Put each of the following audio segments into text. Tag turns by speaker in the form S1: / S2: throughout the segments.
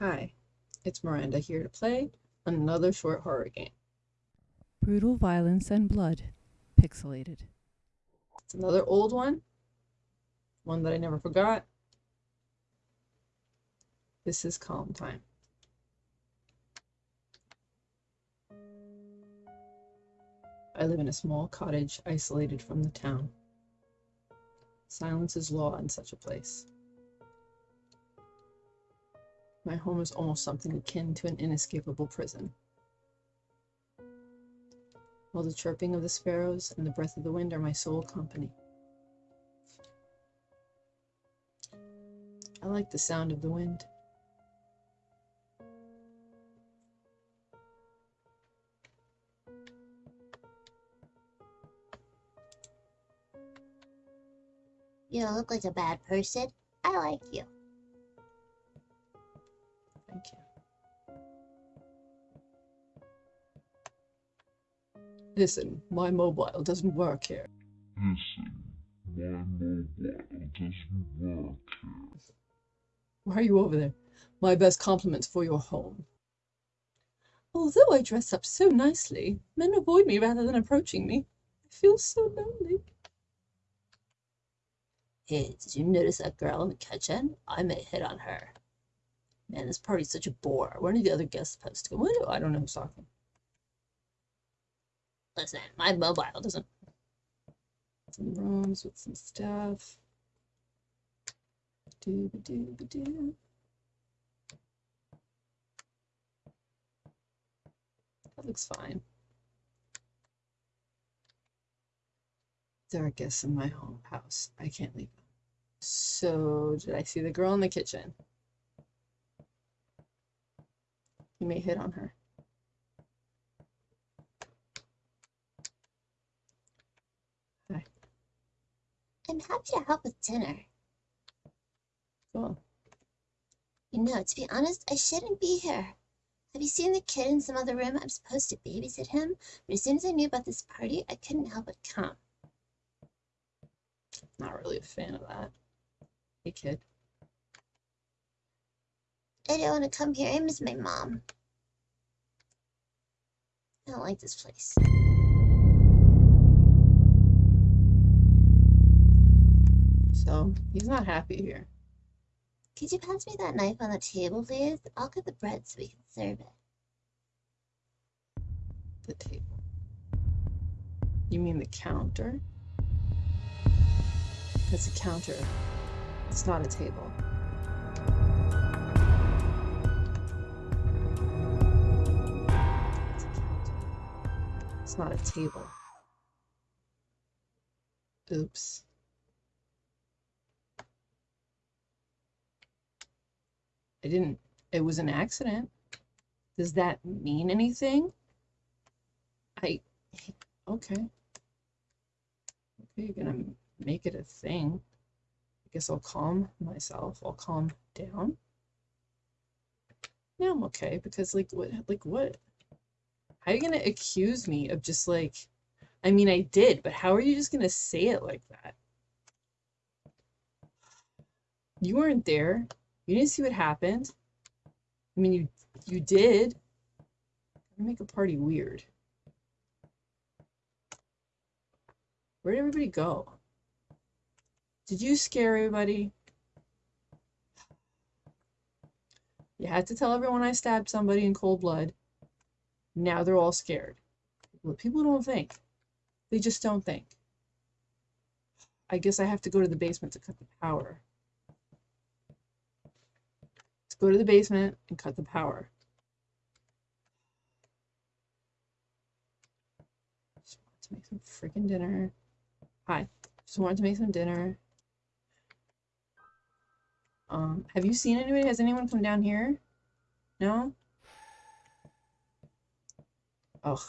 S1: Hi, it's Miranda here to play another short horror game.
S2: Brutal violence and blood. Pixelated.
S1: It's another old one, one that I never forgot. This is Calm Time. I live in a small cottage isolated from the town. Silence is law in such a place. My home is almost something akin to an inescapable prison. While the chirping of the sparrows and the breath of the wind are my sole company. I like the sound of the wind.
S3: You don't look like a bad person. I like you.
S1: Thank you. Listen, my mobile doesn't work here.
S4: Listen, my mobile doesn't work here.
S1: Why are you over there? My best compliments for your home. Although I dress up so nicely, men avoid me rather than approaching me. I feel so lonely.
S3: Hey, did you notice that girl in the kitchen? I may hit on her. Man, this party's such a bore. When are the other guests supposed to go?
S1: What? I don't know who's talking.
S3: Listen, my mobile doesn't.
S1: Some rooms with some stuff. Dooba dooba doo. That looks fine. There are guests in my home house. I can't leave them. So, did I see the girl in the kitchen? You may hit on her. Hi.
S3: I'm happy to help with dinner.
S1: Cool.
S3: You know, to be honest, I shouldn't be here. Have you seen the kid in some other room? I'm supposed to babysit him, but as soon as I knew about this party, I couldn't help but come.
S1: Not really a fan of that. Hey, kid.
S3: I don't want to come here. I miss my mom. I don't like this place.
S1: So, he's not happy here.
S3: Could you pass me that knife on the table, please? I'll cut the bread so we can serve it.
S1: The table. You mean the counter? It's a counter. It's not a table. Not a table. Oops. I didn't. It was an accident. Does that mean anything? I. Okay. Okay, you're gonna make it a thing. I guess I'll calm myself. I'll calm down. Yeah, I'm okay because like what like what? How are you gonna accuse me of just like I mean I did, but how are you just gonna say it like that? You weren't there. You didn't see what happened. I mean you you did. Make a party weird. Where did everybody go? Did you scare everybody? You had to tell everyone I stabbed somebody in cold blood. Now they're all scared. People don't think. They just don't think. I guess I have to go to the basement to cut the power. Let's go to the basement and cut the power. Just want to make some freaking dinner. Hi. Just wanted to make some dinner. Um, have you seen anybody? Has anyone come down here? No? Oh,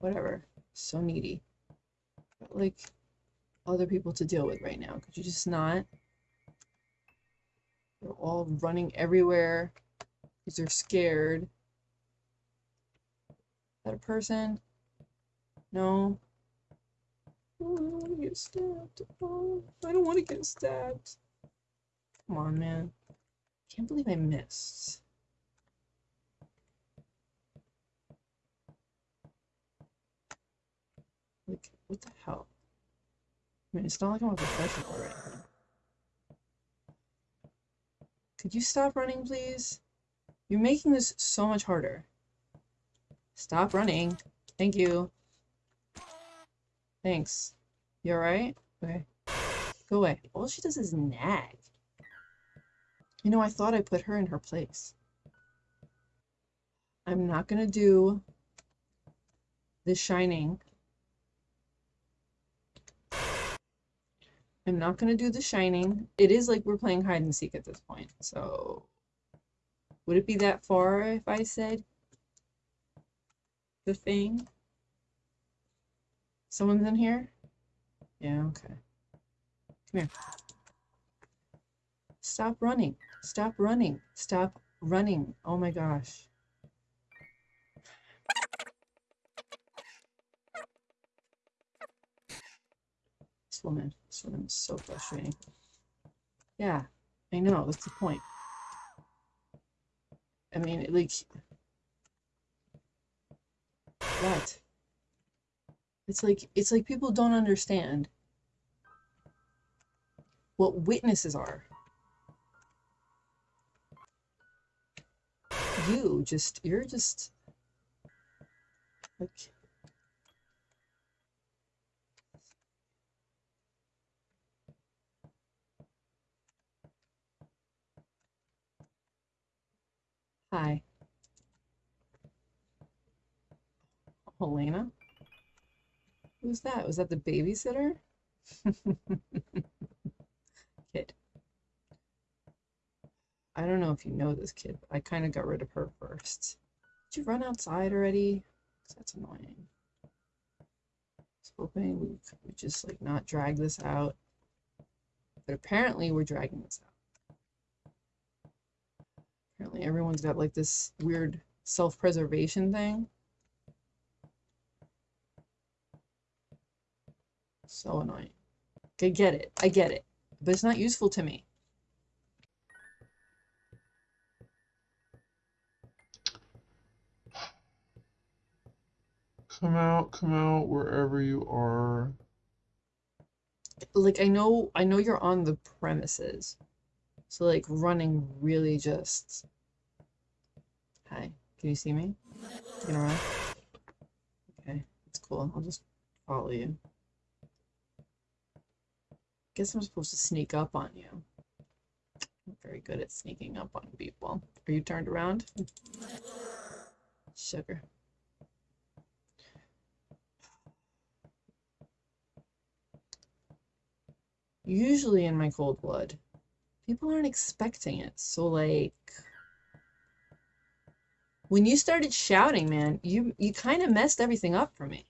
S1: whatever. So needy. Got, like, other people to deal with right now. Could you just not? They're all running everywhere because they're scared. Is that a person? No? Oh, I don't want to get stabbed. Oh, I don't want to get stabbed. Come on, man. Can't believe I missed. What the hell? I mean, it's not like I'm a professional or anything. Could you stop running, please? You're making this so much harder. Stop running. Thank you. Thanks. You alright? Okay. Go away. All she does is nag. You know, I thought I put her in her place. I'm not gonna do The Shining. I'm not gonna do The Shining. It is like we're playing hide and seek at this point, so would it be that far if I said the thing? Someone's in here? Yeah, okay. Come here. Stop running. Stop running. Stop running. Oh my gosh. Woman, this woman is so frustrating. Yeah, I know, that's the point. I mean, like, what? It's like, it's like people don't understand what witnesses are. You just, you're just, like, hi. Helena? Who's that? Was that the babysitter? Kid. I don't know if you know this kid, but I kind of got rid of her first. Did you run outside already? that's annoying. I was hoping we could just like not drag this out. But apparently we're dragging this out. Apparently everyone's got like this weird self-preservation thing. So annoying. I get it. I get it. But it's not useful to me.
S4: Come out, come out, wherever you are.
S1: Like I know I know you're on the premises. So like running really just Hi. Can you see me? You gonna run? Okay, that's cool. I'll just follow you. Guess I'm supposed to sneak up on you. I'm very good at sneaking up on people. Are you turned around? Sugar. Usually in my cold blood, people aren't expecting it. So like when you started shouting, man, you you kind of messed everything up for me.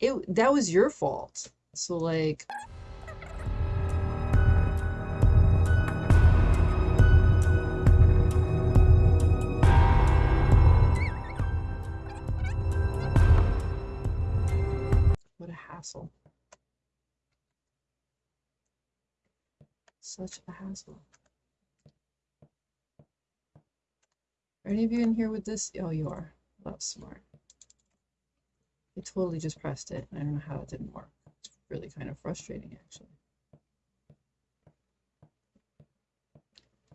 S1: It that was your fault. So like Such a hassle. Are any of you in here with this? Oh, you are. That's smart. I totally just pressed it. I don't know how it didn't work. It's really kind of frustrating, actually.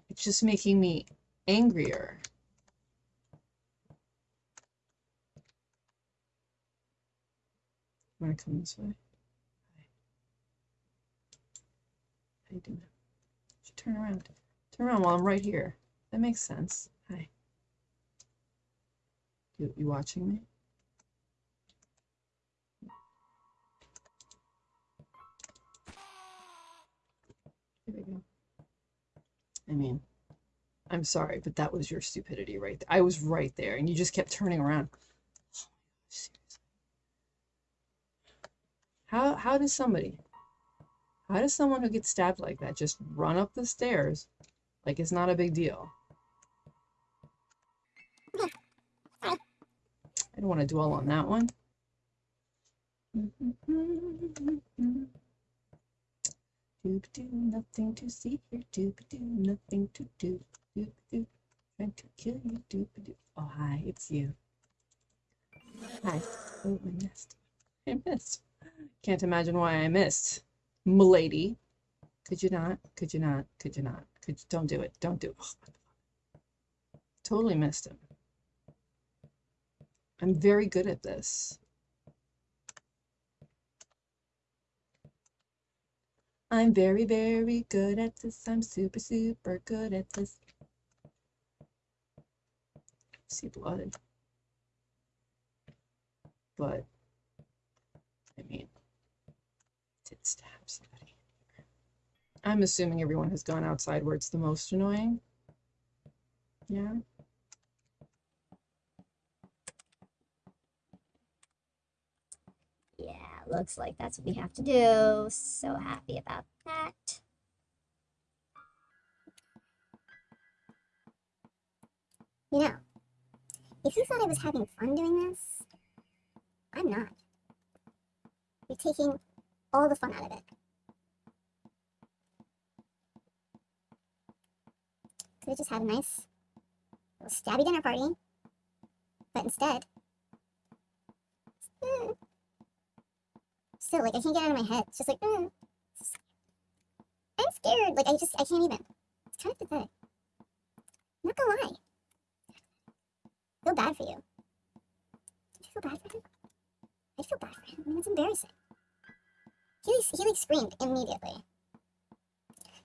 S1: It's just making me angrier. Want to come this way? How you doing? Turn around. Turn around while I'm right here. That makes sense. Hi. You, you watching me? Here we go. I mean, I'm sorry, but that was your stupidity right there. I was right there, and you just kept turning around. How how does somebody, how does someone who gets stabbed like that just run up the stairs like it's not a big deal? I don't want to dwell on that one. Doop-doo, nothing to see here. Doop-doo, nothing to do. Doop-doo, trying to kill you. Doop-doo. Oh, hi, it's you. Hi. Oh, my nest. I missed. Can't imagine why I missed. Milady. Could you not? Could you not? Could you not? Could you don't do it. Don't do it. Totally missed him. I'm very good at this. I'm very, very good at this. I'm super, super good at this. See blood. But, I mean, stab somebody. I'm assuming everyone has gone outside where it's the most annoying. Yeah.
S5: Yeah, looks like that's what we have to do. So happy about that. You know, if you thought I was having fun doing this, I'm not. You're taking all the fun out of it. Have just had a nice little stabby dinner party, but instead, mm, still like I can't get out of my head. It's just like, mm, I'm scared. Like I just I can't even. It's kind of pathetic. I'm not gonna lie. I feel bad for you. Do you feel bad for him? I feel bad for him. I mean, it's embarrassing. He he like screamed immediately.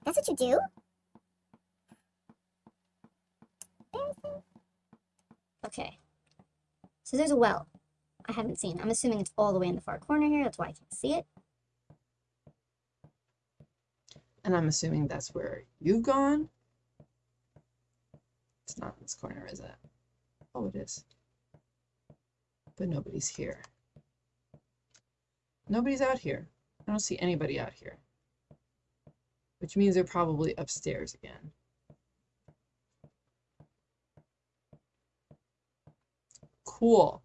S5: That's what you do? Embarrassing. Okay. So there's a well. I haven't seen. I'm assuming it's all the way in the far corner here. That's why I can't see it.
S1: And I'm assuming that's where you've gone. It's not in this corner, is it? Oh, it is. But nobody's here. Nobody's out here. I don't see anybody out here. Which means they're probably upstairs again. Cool.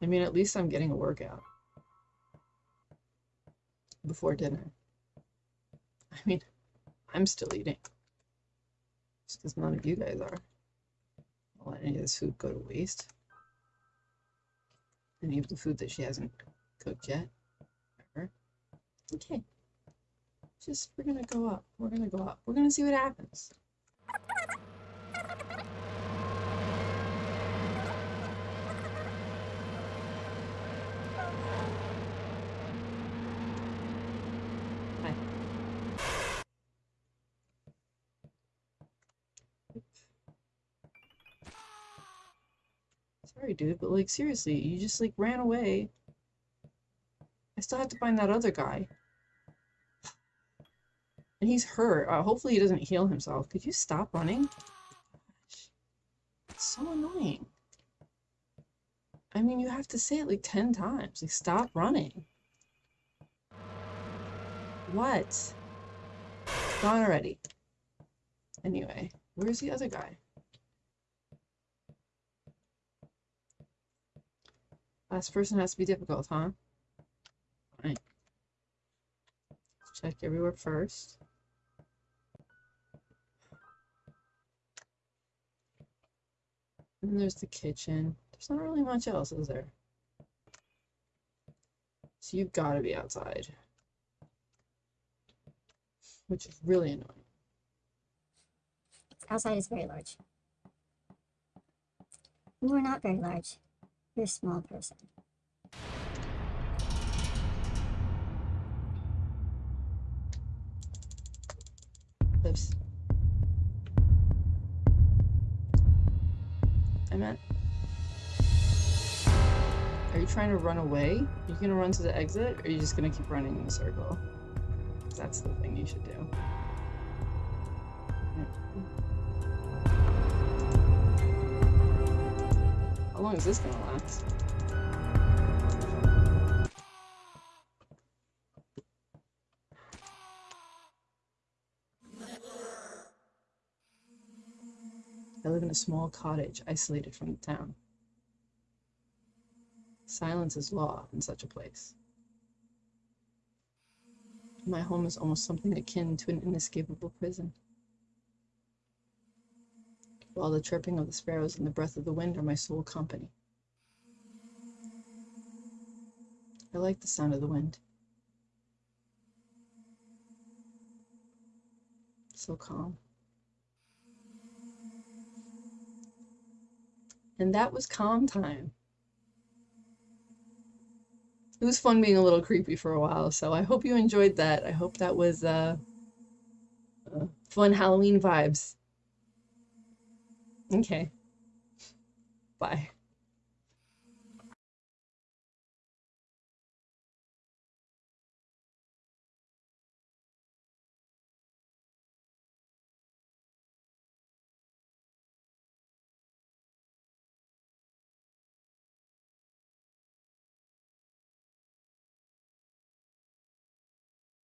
S1: I mean, at least I'm getting a workout before dinner. I mean, I'm still eating. Just because none of you guys are. I'll let any of this food go to waste. Any of the food that she hasn't cooked yet. Ever. Okay. Just, we're gonna go up. We're gonna go up. We're gonna see what happens. Sorry, dude, but like seriously, you just like ran away. I still have to find that other guy. And he's hurt. Uh, hopefully he doesn't heal himself. Could you stop running? Gosh. It's so annoying. I mean, you have to say it like 10 times. Like, stop running. What? Gone already. Anyway, where's the other guy? Last person has to be difficult, huh? Fine. Check everywhere first. And there's the kitchen. There's not really much else, is there? So you've got to be outside. Which is really annoying.
S5: Outside is very large. You are not very large. You're a small person.
S1: Oops. I meant. Are you trying to run away? Are you gonna run to the exit, or are you just gonna keep running in a circle? That's the thing you should do. Long is this gonna last? I live in a small cottage isolated from the town. Silence is law in such a place. My home is almost something akin to an inescapable prison. While the chirping of the sparrows and the breath of the wind are my sole company. I like the sound of the wind. So calm. And that was calm time. It was fun being a little creepy for a while, so I hope you enjoyed that. I hope that was uh, uh, fun Halloween vibes. Okay. Bye.